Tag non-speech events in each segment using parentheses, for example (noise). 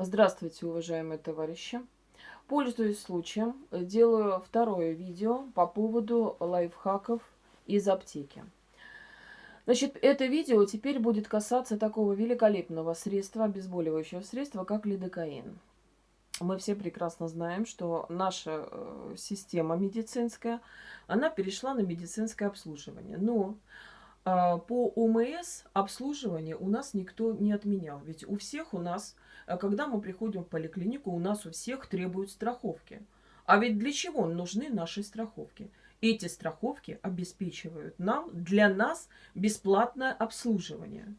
Здравствуйте, уважаемые товарищи! Пользуясь случаем, делаю второе видео по поводу лайфхаков из аптеки. Значит, это видео теперь будет касаться такого великолепного средства, обезболивающего средства, как лидокаин. Мы все прекрасно знаем, что наша э, система медицинская, она перешла на медицинское обслуживание. Но по ОМС обслуживание у нас никто не отменял. Ведь у всех у нас, а, когда мы приходим в поликлинику, у нас у всех требуют страховки. А ведь для чего нужны наши страховки? Эти страховки обеспечивают нам, для нас бесплатное обслуживание.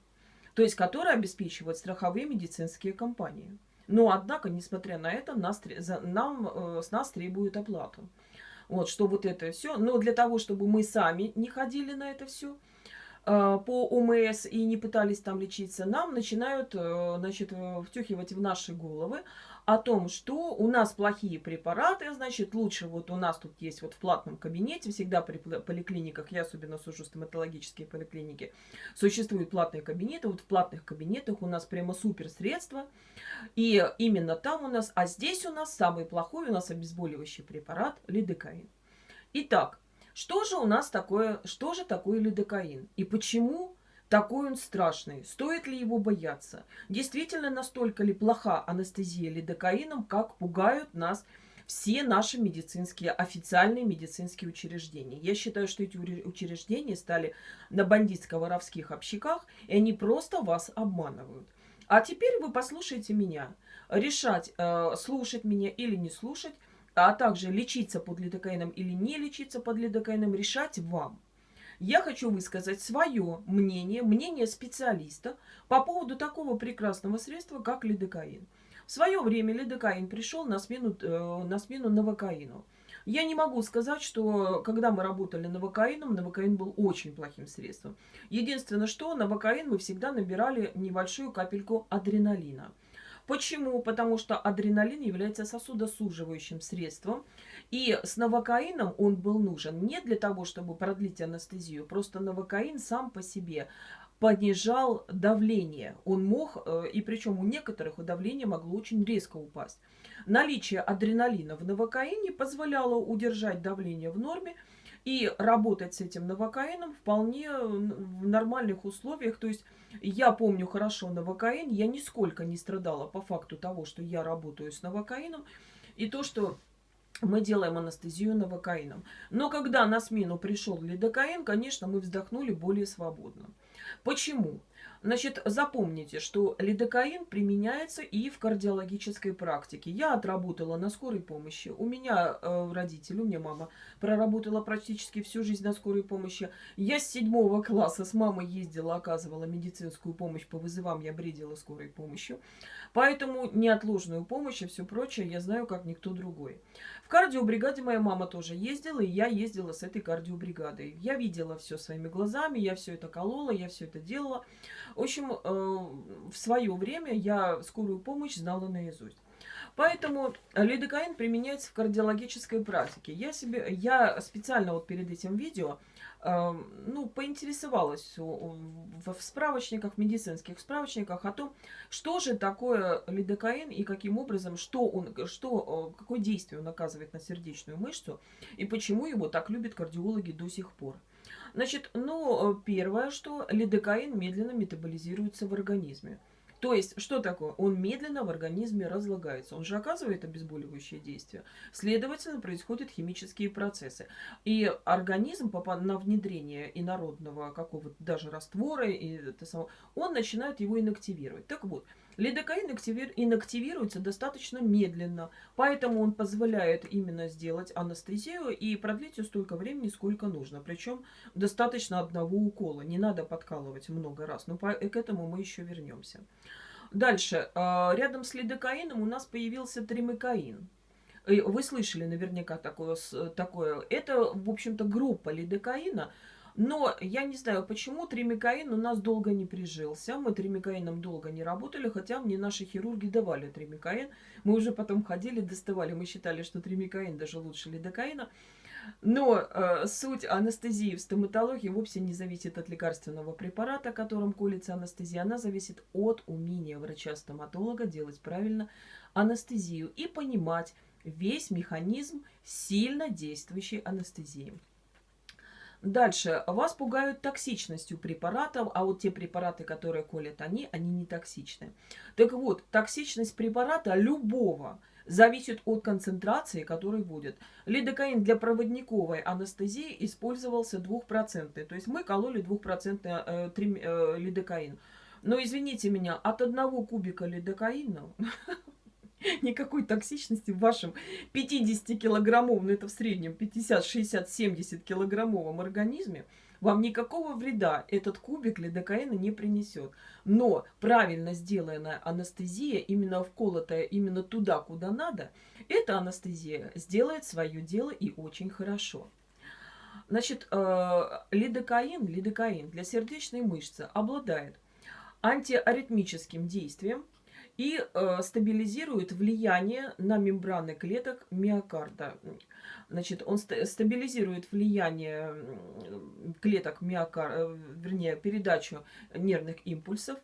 То есть, которое обеспечивают страховые медицинские компании. Но, однако, несмотря на это, нас, нам, э, с нас требуют оплату. Вот, что вот это все. Но для того, чтобы мы сами не ходили на это все, Э, по ОМС и не пытались там лечиться, нам начинают э, значит, э, втюхивать в наши головы о том, что у нас плохие препараты, значит, лучше вот у нас тут есть вот в платном кабинете, всегда при поликлиниках, я особенно сужу стоматологические поликлиники, существуют платные кабинеты, вот в платных кабинетах у нас прямо супер средства, и именно там у нас, а здесь у нас самый плохой у нас обезболивающий препарат лидокаин. Итак, что же у нас такое, что же такое лидокаин? И почему такой он страшный? Стоит ли его бояться? Действительно настолько ли плоха анестезия лидокаином, как пугают нас все наши медицинские, официальные медицинские учреждения. Я считаю, что эти учреждения стали на бандитско-воровских общиках, и они просто вас обманывают. А теперь вы послушайте меня. Решать, э, слушать меня или не слушать, а также лечиться под лидокаином или не лечиться под лидокаином, решать вам. Я хочу высказать свое мнение, мнение специалиста по поводу такого прекрасного средства, как лидокаин. В свое время лидокаин пришел на смену, э, на смену новокаину. Я не могу сказать, что когда мы работали новокаином, новокаин был очень плохим средством. Единственное, что новокаин мы всегда набирали небольшую капельку адреналина. Почему? Потому что адреналин является сосудосуживающим средством. И с новокаином он был нужен не для того, чтобы продлить анестезию. Просто новокаин сам по себе понижал давление. Он мог, э, и причем у некоторых давление могло очень резко упасть. Наличие адреналина в новокаине позволяло удержать давление в норме, и работать с этим новокаином вполне в нормальных условиях. То есть я помню хорошо новокаин, я нисколько не страдала по факту того, что я работаю с новокаином. И то, что мы делаем анестезию новокаином. Но когда на смену пришел лидокаин, конечно, мы вздохнули более свободно. Почему? Значит, запомните, что лидокаин применяется и в кардиологической практике. Я отработала на скорой помощи. У меня э, родители, у меня мама проработала практически всю жизнь на скорой помощи. Я с седьмого класса с мамой ездила, оказывала медицинскую помощь по вызовам, я бредила скорой помощью. Поэтому неотложную помощь и все прочее я знаю, как никто другой. В кардиобригаде моя мама тоже ездила, и я ездила с этой кардиобригадой. Я видела все своими глазами, я все это колола, я все это делала. В общем, э, в свое время я скорую помощь знала наизусть. Поэтому лидокаин применяется в кардиологической практике. Я, себе, я специально вот перед этим видео э, ну, поинтересовалась в справочниках, в медицинских справочниках о том, что же такое лидокаин и каким образом, что он, что, какое действие он оказывает на сердечную мышцу и почему его так любят кардиологи до сих пор. Значит, ну, э, первое, что лидокаин медленно метаболизируется в организме. То есть, что такое? Он медленно в организме разлагается. Он же оказывает обезболивающее действие. Следовательно, происходят химические процессы. И организм на внедрение инородного какого-то даже раствора, и это само, он начинает его инактивировать. Так вот, Лидокаин инактивируется достаточно медленно, поэтому он позволяет именно сделать анестезию и продлить ее столько времени, сколько нужно. Причем достаточно одного укола, не надо подкалывать много раз, но к этому мы еще вернемся. Дальше, а, рядом с лидокаином у нас появился тримикаин. Вы слышали наверняка такое. такое. Это, в общем-то, группа лидокаина, но я не знаю, почему тримикаин у нас долго не прижился. Мы тримикаином долго не работали, хотя мне наши хирурги давали тримикаин. Мы уже потом ходили, доставали. Мы считали, что тримикаин даже лучше лидокаина. Но э, суть анестезии в стоматологии вовсе не зависит от лекарственного препарата, которым колется анестезия. Она зависит от умения врача-стоматолога делать правильно анестезию и понимать весь механизм сильно действующей анестезии. Дальше. Вас пугают токсичностью препаратов, а вот те препараты, которые колят они, они не токсичны. Так вот, токсичность препарата любого зависит от концентрации, которая будет. Лидокаин для проводниковой анестезии использовался 2%. То есть мы кололи 2% э, э, лидокаин. Но извините меня, от одного кубика лидокаина (laughs) (laughs) никакой токсичности в вашем 50-килограммовом, ну это в среднем 50, 60, 70 килограммовом организме, вам никакого вреда этот кубик лидокаина не принесет. Но правильно сделанная анестезия, именно вколотая именно туда, куда надо, эта анестезия сделает свое дело и очень хорошо. Значит, э, лидокаин, лидокаин для сердечной мышцы обладает антиаритмическим действием, и э, стабилизирует влияние на мембраны клеток миокарда. Значит, он ст стабилизирует влияние клеток миокарда, э, вернее, передачу нервных импульсов.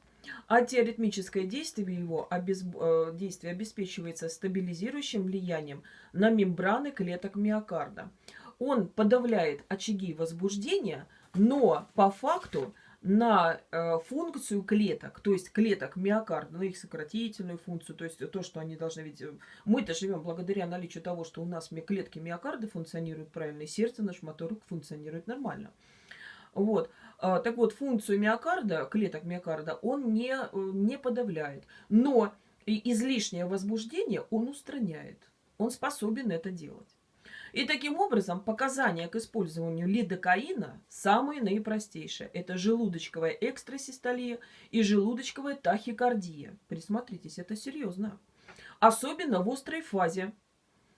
Антиаритмическое действие его обез... э, действие обеспечивается стабилизирующим влиянием на мембраны клеток миокарда. Он подавляет очаги возбуждения, но по факту на э, функцию клеток, то есть клеток миокарда, на их сократительную функцию, то есть то, что они должны ведь... Э, мы-то живем благодаря наличию того, что у нас клетки миокарда функционируют правильно, и сердце наш мотор функционирует нормально. Вот. А, так вот, функцию миокарда, клеток миокарда, он не, э, не подавляет. Но излишнее возбуждение он устраняет. Он способен это делать. И таким образом показания к использованию лидокаина самые наипростейшие. Это желудочковая экстрасистолия и желудочковая тахикардия. Присмотритесь, это серьезно. Особенно в острой фазе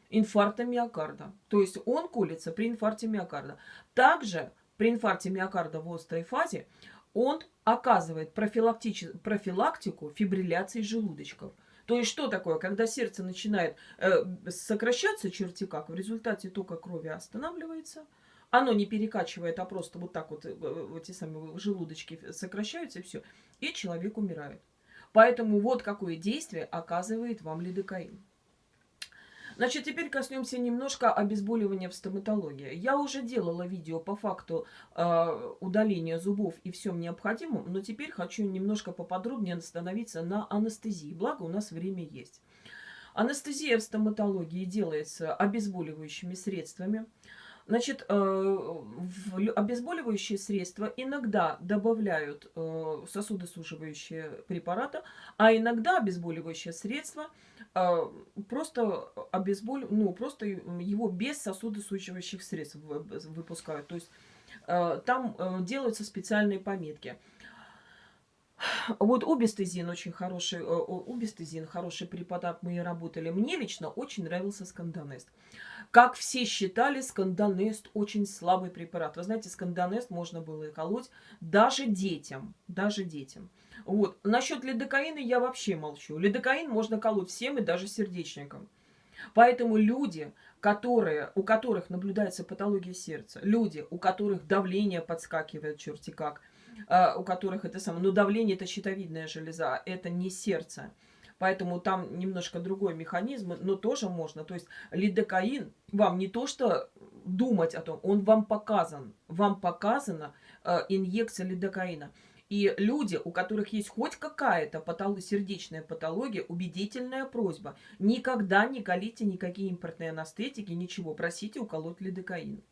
инфаркта миокарда. То есть он колется при инфаркте миокарда. Также при инфаркте миокарда в острой фазе он оказывает профилактику фибрилляции желудочков – то есть что такое? Когда сердце начинает э, сокращаться черти как, в результате тока крови останавливается, оно не перекачивает, а просто вот так вот э, эти самые желудочки сокращаются и все, и человек умирает. Поэтому вот какое действие оказывает вам лидокаин. Значит, теперь коснемся немножко обезболивания в стоматологии. Я уже делала видео по факту э, удаления зубов и всем необходимым, но теперь хочу немножко поподробнее остановиться на анестезии. Благо у нас время есть. Анестезия в стоматологии делается обезболивающими средствами. Значит, э, обезболивающие средства иногда добавляют э, сосудосуживающие препараты, а иногда обезболивающее средство э, просто обезболь... ну, просто его без сосудосуживающих средств выпускают. То есть там делаются специальные пометки. Вот убестезин очень хороший, убестезин хороший препарат, мы и работали. Мне лично очень нравился скандонест. Как все считали, скандонест очень слабый препарат. Вы знаете, скандонест можно было и колоть даже детям. Даже детям. Вот. Насчет лидокаина я вообще молчу. Лидокаин можно колоть всем и даже сердечникам. Поэтому люди, которые, у которых наблюдается патология сердца, люди, у которых давление подскакивает черти как, э, у которых это самое, ну давление это щитовидная железа, это не сердце. Поэтому там немножко другой механизм, но тоже можно. То есть лидокаин вам не то что думать о том, он вам показан. Вам показана э, инъекция лидокаина. И люди, у которых есть хоть какая-то патолог, сердечная патология, убедительная просьба. Никогда не колите никакие импортные анестетики, ничего. Просите уколоть лидокаин.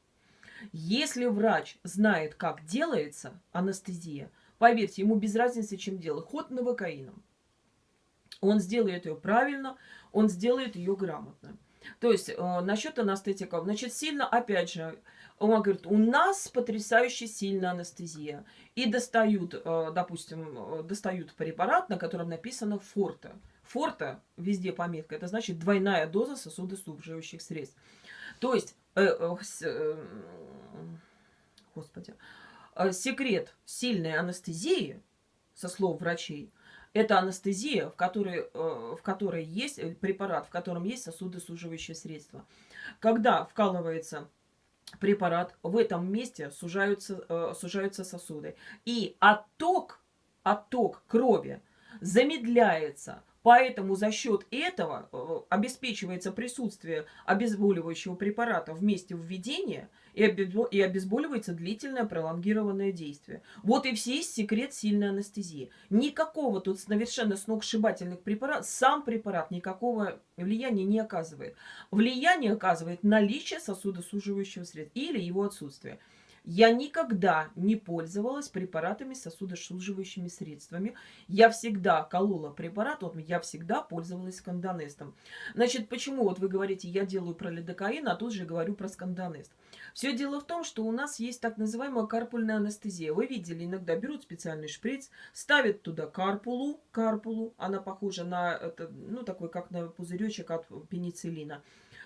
Если врач знает, как делается анестезия, поверьте, ему без разницы, чем делать. Ход новокаином. Он сделает ее правильно, он сделает ее грамотно. То есть, э, насчет анестетиков, значит, сильно, опять же, он говорит, у нас потрясающе сильная анестезия. И достают, э, допустим, э, достают препарат, на котором написано форте. Форте, везде пометка, это значит двойная доза сосудосуживающих средств. То есть, господи, э, секрет сильной анестезии, со слов врачей, это анестезия, в которой, э, в которой есть препарат, в котором есть сосудосуживающее средство. Когда вкалывается препарат, в этом месте сужаются, э, сужаются сосуды. И отток, отток крови замедляется, Поэтому за счет этого э, обеспечивается присутствие обезболивающего препарата в месте введения и обезболивается длительное пролонгированное действие. Вот и весь секрет сильной анестезии. Никакого тут совершенно сногсшибательных препаратов, сам препарат никакого влияния не оказывает. Влияние оказывает наличие сосудосуживающего средства или его отсутствие. Я никогда не пользовалась препаратами сосудосуживающими средствами. Я всегда колола препарат, вот я всегда пользовалась скандонестом. Значит, почему вот вы говорите, я делаю про лидокаин, а тут же говорю про скандонест. Все дело в том, что у нас есть так называемая карпульная анестезия. Вы видели, иногда берут специальный шприц, ставят туда карпулу, карпулу, она похожа на, это, ну, такой, как на пузыречек от пенициллина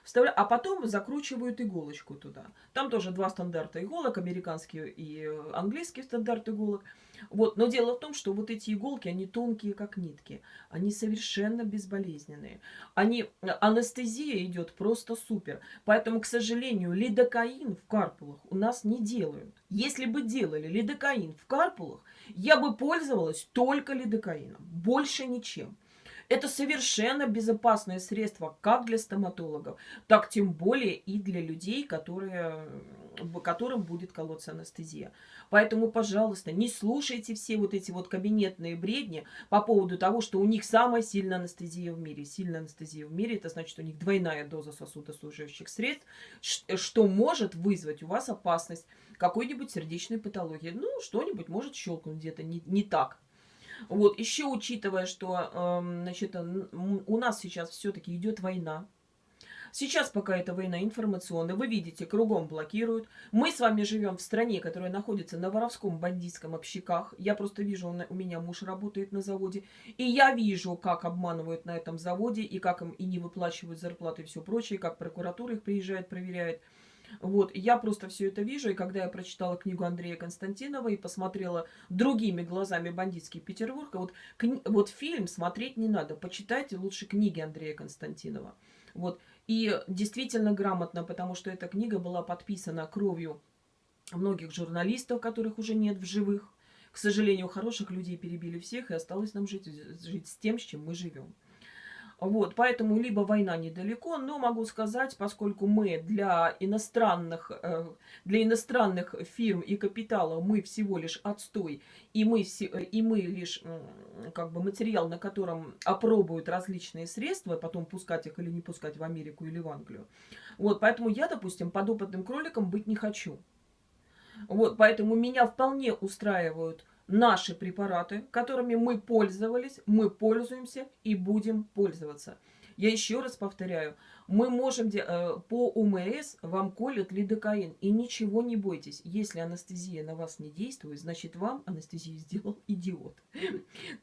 вставля... а потом закручивают иголочку туда. Там тоже два стандарта иголок, американский и английский стандарт иголок. Вот. Но дело в том, что вот эти иголки, они тонкие, как нитки. Они совершенно безболезненные. Они... Анестезия идет просто супер. Поэтому, к сожалению, лидокаин в карпулах у нас не делают. Если бы делали лидокаин в карпулах, я бы пользовалась только лидокаином. Больше ничем. Это совершенно безопасное средство как для стоматологов, так тем более и для людей, которые, которым будет колоться анестезия. Поэтому, пожалуйста, не слушайте все вот эти вот кабинетные бредни по поводу того, что у них самая сильная анестезия в мире. Сильная анестезия в мире, это значит, у них двойная доза сосудослужащих средств, что может вызвать у вас опасность какой-нибудь сердечной патологии. Ну, что-нибудь может щелкнуть где-то не, не так, вот, еще учитывая, что э, значит, у нас сейчас все-таки идет война. Сейчас пока эта война информационная, вы видите, кругом блокируют. Мы с вами живем в стране, которая находится на воровском бандитском общиках. Я просто вижу, у меня муж работает на заводе. И я вижу, как обманывают на этом заводе, и как им и не выплачивают зарплаты и все прочее, как прокуратура их приезжает, проверяет. Вот, я просто все это вижу, и когда я прочитала книгу Андрея Константинова и посмотрела другими глазами «Бандитский Петербург», вот, кни... вот фильм смотреть не надо, почитайте лучше книги Андрея Константинова. Вот, и действительно грамотно, потому что эта книга была подписана кровью многих журналистов, которых уже нет в живых. К сожалению, хороших людей перебили всех, и осталось нам жить, жить с тем, с чем мы живем. Вот, поэтому либо война недалеко, но могу сказать, поскольку мы для иностранных, э, для иностранных фирм и капитала мы всего лишь отстой, и мы, и мы лишь как бы материал, на котором опробуют различные средства, потом пускать их или не пускать в Америку или в Англию. Вот, поэтому я, допустим, подопытным кроликом быть не хочу. Вот, поэтому меня вполне устраивают наши препараты, которыми мы пользовались, мы пользуемся и будем пользоваться. Я еще раз повторяю, мы можем, э, по УМС вам колют лидокаин, и ничего не бойтесь. Если анестезия на вас не действует, значит вам анестезию сделал идиот.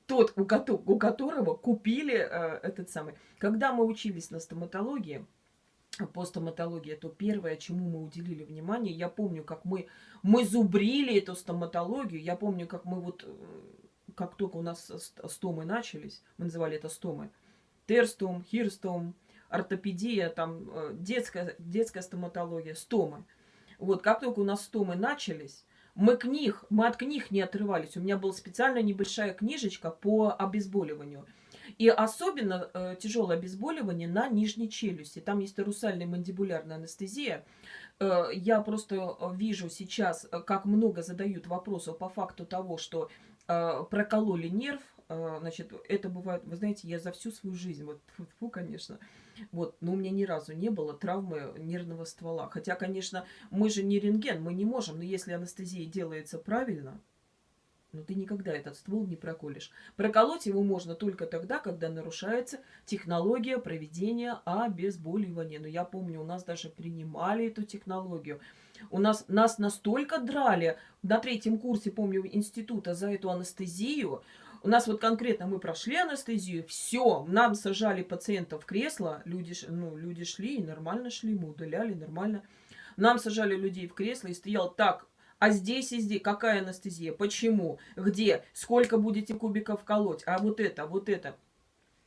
Тот, у которого купили э, этот самый. Когда мы учились на стоматологии, по стоматологии, то первое, чему мы уделили внимание, я помню, как мы, мы зубрили эту стоматологию, я помню, как мы вот, э, как только у нас стомы начались, мы называли это стомы, терстом, хирстом, ортопедия, там, э, детская, детская стоматология, стомы. Вот, как только у нас стомы начались, мы книг, мы от книг не отрывались. У меня была специальная небольшая книжечка по обезболиванию. И особенно э, тяжелое обезболивание на нижней челюсти. Там есть русальная мандибулярная анестезия. Э, я просто вижу сейчас, э, как много задают вопросов по факту того, что э, прокололи нерв. Э, значит, это бывает, вы знаете, я за всю свою жизнь, вот, фу, конечно, вот, но у меня ни разу не было травмы нервного ствола. Хотя, конечно, мы же не рентген, мы не можем, но если анестезия делается правильно, но ты никогда этот ствол не проколешь. Проколоть его можно только тогда, когда нарушается технология проведения обезболивания. Но я помню, у нас даже принимали эту технологию. У нас, нас настолько драли на третьем курсе, помню, института за эту анестезию. У нас вот конкретно мы прошли анестезию, все, нам сажали пациентов в кресло, люди, ну, люди шли и нормально шли, мы удаляли нормально. Нам сажали людей в кресло и стоял так, а здесь и здесь какая анестезия? Почему? Где? Сколько будете кубиков колоть? А вот это, вот это.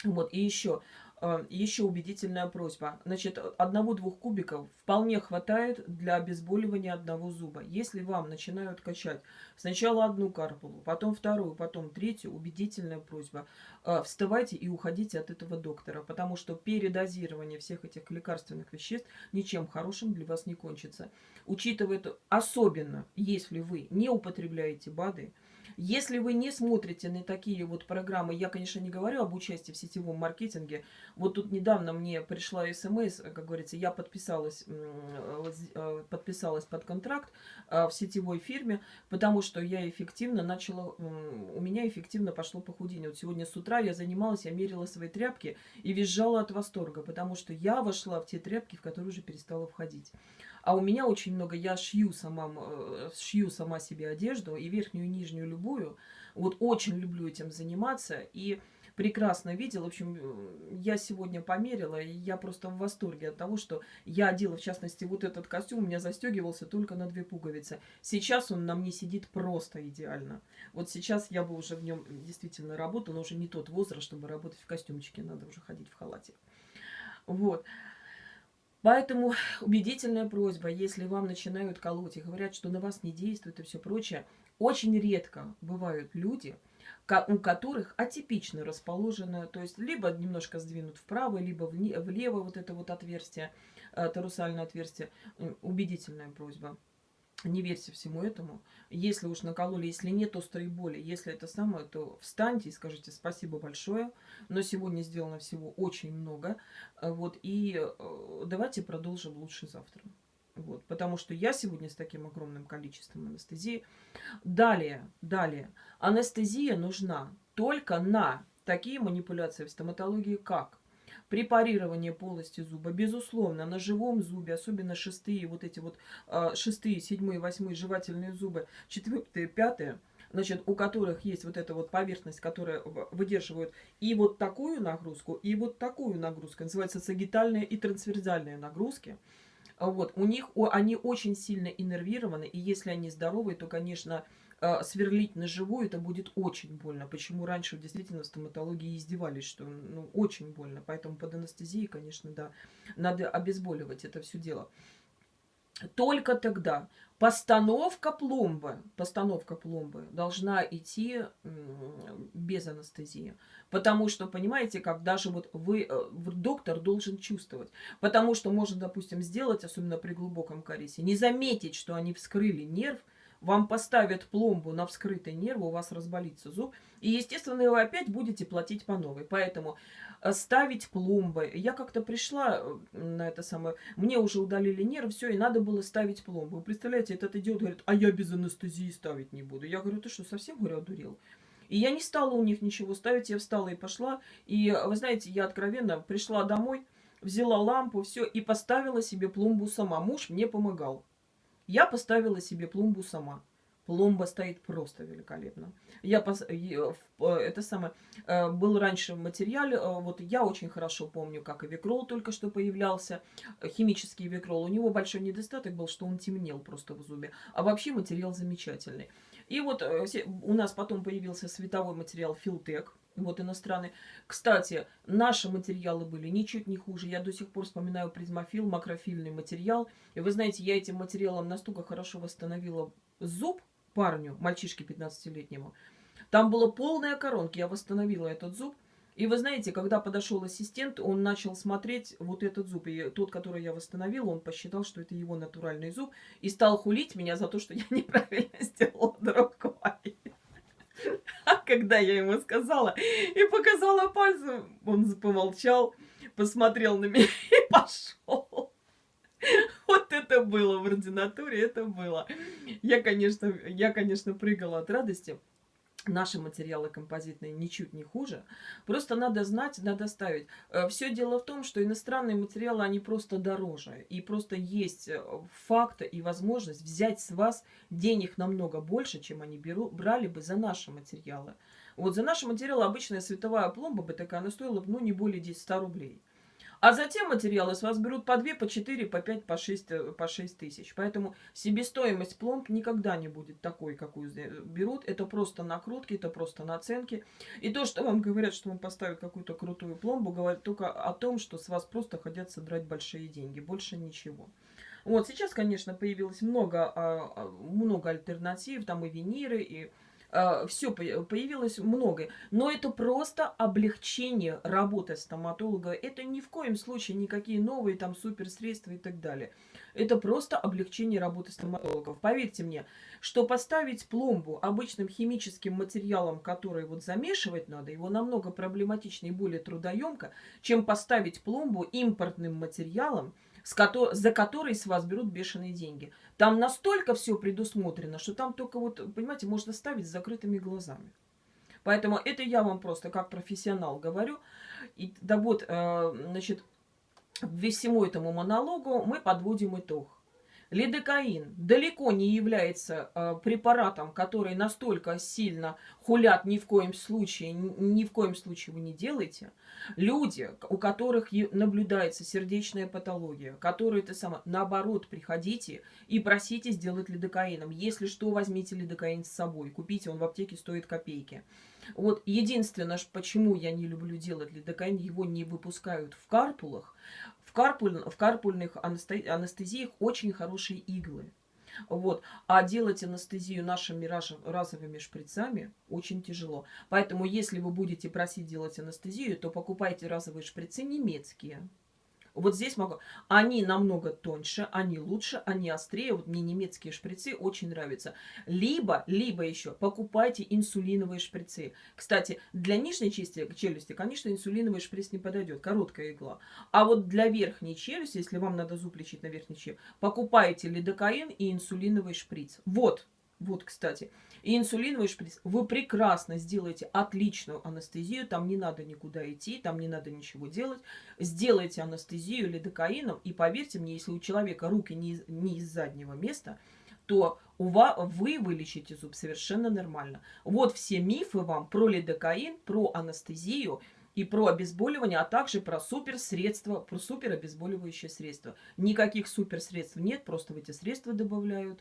Вот, и еще. Э, Еще убедительная просьба. Значит, одного-двух кубиков вполне хватает для обезболивания одного зуба. Если вам начинают качать сначала одну карпулу, потом вторую, потом третью, убедительная просьба. Э, вставайте и уходите от этого доктора, потому что передозирование всех этих лекарственных веществ ничем хорошим для вас не кончится. Учитывая это, особенно если вы не употребляете БАДы, если вы не смотрите на такие вот программы, я, конечно, не говорю об участии в сетевом маркетинге. Вот тут недавно мне пришла смс, как говорится, я подписалась, э, подписалась под контракт э, в сетевой фирме, потому что я эффективно начала, у меня эффективно пошло похудение. Вот сегодня с утра я занималась, я мерила свои тряпки и визжала от восторга, потому что я вошла в те тряпки, в которые уже перестала входить. А у меня очень много, я шью сама, э, шью сама себе одежду, и верхнюю, и нижнюю, любую. Вот очень люблю этим заниматься, и прекрасно видела. В общем, э, я сегодня померила, и я просто в восторге от того, что я одела, в частности, вот этот костюм, у меня застегивался только на две пуговицы. Сейчас он на мне сидит просто идеально. Вот сейчас я бы уже в нем действительно работала, но уже не тот возраст, чтобы работать в костюмчике, надо уже ходить в халате. Вот. Поэтому (sighs) убедительная просьба, если вам начинают колоть и говорят, что на вас не действует и все прочее, очень редко бывают люди, у которых атипично расположено, то есть либо немножко сдвинут вправо, либо влево вот это вот отверстие, э, торусальное отверстие. Убедительная просьба не верьте всему этому. Если уж накололи, если нет острой боли, если это самое, то встаньте и скажите спасибо большое. Но сегодня сделано всего очень много. Вот, и э, давайте продолжим лучше завтра. Вот, потому что я сегодня с таким огромным количеством анестезии. Далее, далее. Анестезия нужна только на такие манипуляции в стоматологии, как препарирование полости зуба, безусловно, на живом зубе, особенно шестые, вот эти вот э, шестые, седьмые, восьмые жевательные зубы, четвертые, пятые, значит, у которых есть вот эта вот поверхность, которая выдерживает и вот такую нагрузку, и вот такую нагрузку, называется сагитальные и трансверзальные нагрузки, вот, у них, они очень сильно иннервированы, и если они здоровые, то, конечно, сверлить на живую, это будет очень больно. Почему раньше действительно в стоматологии издевались, что ну, очень больно. Поэтому под анестезией, конечно, да, надо обезболивать это все дело. Только тогда постановка пломбы, постановка пломбы должна идти без анестезии. Потому что, понимаете, как даже вот вы, э, доктор должен чувствовать. Потому что можно, допустим, сделать, особенно при глубоком кариесе, не заметить, что они вскрыли нерв, вам поставят пломбу на вскрытый нерв, у вас разболится зуб, и, естественно, вы опять будете платить по новой. Поэтому э, ставить пломбы. Я как-то пришла э, на это самое, мне уже удалили нерв, все, и надо было ставить пломбу. Вы представляете, этот идиот говорит, а я без анестезии ставить не буду. Я говорю, ты что, совсем, говорю, одурел? И я не стала у них ничего ставить, я встала и пошла. И, вы знаете, я откровенно пришла домой, взяла лампу, все, и поставила себе пломбу сама. Муж мне помогал. Я поставила себе пломбу сама. Пломба стоит просто великолепно. Я пос... Э, это самое э, был раньше в материале. Э, вот я очень хорошо помню, как и Викрол только что появлялся. Химический Викрол. У него большой недостаток был, что он темнел просто в зубе. А вообще материал замечательный. И вот у нас потом появился световой материал Филтек вот иностранные. Кстати, наши материалы были ничуть не хуже. Я до сих пор вспоминаю призмофил, макрофильный материал. И вы знаете, я этим материалом настолько хорошо восстановила зуб парню, мальчишке 15-летнему. Там была полная коронка, я восстановила этот зуб. И вы знаете, когда подошел ассистент, он начал смотреть вот этот зуб. И тот, который я восстановила, он посчитал, что это его натуральный зуб. И стал хулить меня за то, что я (laughs) неправильно сделала другой. Когда я ему сказала и показала пальцем, он помолчал, посмотрел на меня (laughs) и пошел. Вот это было в ординатуре, это было. Я, конечно, я, конечно, прыгала от радости наши материалы композитные ничуть не хуже. Просто надо знать, надо ставить. Э, Все дело в том, что иностранные материалы, они просто дороже. И просто есть э, факт и возможность взять с вас денег намного больше, чем они беру, брали бы за наши материалы. Вот за наши материалы обычная световая пломба бы такая, она стоила ну, не более 10 рублей. А затем материалы с вас берут по 2, по 4, по 5, по 6, э, по 6 тысяч. Поэтому себестоимость пломб никогда не будет такой, какую берут. Это просто накрутки, это просто наценки. И то, что вам говорят, что вам поставят какую-то крутую пломбу, говорит только о том, что с вас просто хотят содрать большие деньги. Больше ничего. Вот, сейчас, конечно, появилось много, а, а, много альтернатив, там и виниры, и все появилось много. Но это просто облегчение работы стоматолога. Это ни в коем случае никакие новые там суперсредства и так далее. Это просто облегчение работы стоматологов. Поверьте мне, что поставить пломбу обычным химическим материалом, который вот замешивать надо, его намного проблематичнее и более трудоемко, чем поставить пломбу импортным материалом, за который с вас берут бешеные деньги. Там настолько все предусмотрено, что там только вот, понимаете, можно ставить с закрытыми глазами. Поэтому это я вам просто как профессионал говорю. И да вот, э, значит, всему этому монологу мы подводим итог. Лидокаин далеко не является э, препаратом, который настолько сильно хулят ни в коем случае, ни в коем случае вы не делаете. Люди, у которых наблюдается сердечная патология, которые, это самое, наоборот, приходите и просите сделать лидокаином. Если что, возьмите лидокаин с собой, купите, он в аптеке стоит копейки. Вот единственное, почему я не люблю делать лидокаин, его не выпускают в карпулах, в, карпуль, в карпульных анестезиях очень хорошие иглы. Вот. А делать анестезию нашими разовыми шприцами очень тяжело. Поэтому, если вы будете просить делать анестезию, то покупайте разовые шприцы немецкие. Вот здесь могу. Они намного тоньше, они лучше, они острее. Вот мне немецкие шприцы очень нравятся. Либо, либо еще покупайте инсулиновые шприцы. Кстати, для нижней части челюсти, конечно, инсулиновый шприц не подойдет. Короткая игла. А вот для верхней челюсти, если вам надо зуб лечить на верхней челюсти, покупайте лидокаин и инсулиновый шприц. Вот. Вот, кстати. И инсулиновый шприц. Вы прекрасно сделаете отличную анестезию. Там не надо никуда идти, там не надо ничего делать. Сделайте анестезию лидокаином. И поверьте мне, если у человека руки не из, не из заднего места, то у вас, вы вылечите зуб совершенно нормально. Вот все мифы вам про лидокаин, про анестезию и про обезболивание, а также про суперсредства, про суперобезболивающие средства. Никаких суперсредств нет, просто в эти средства добавляют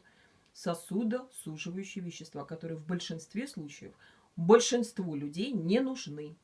сосудосуживающие вещества, которые в большинстве случаев большинству людей не нужны.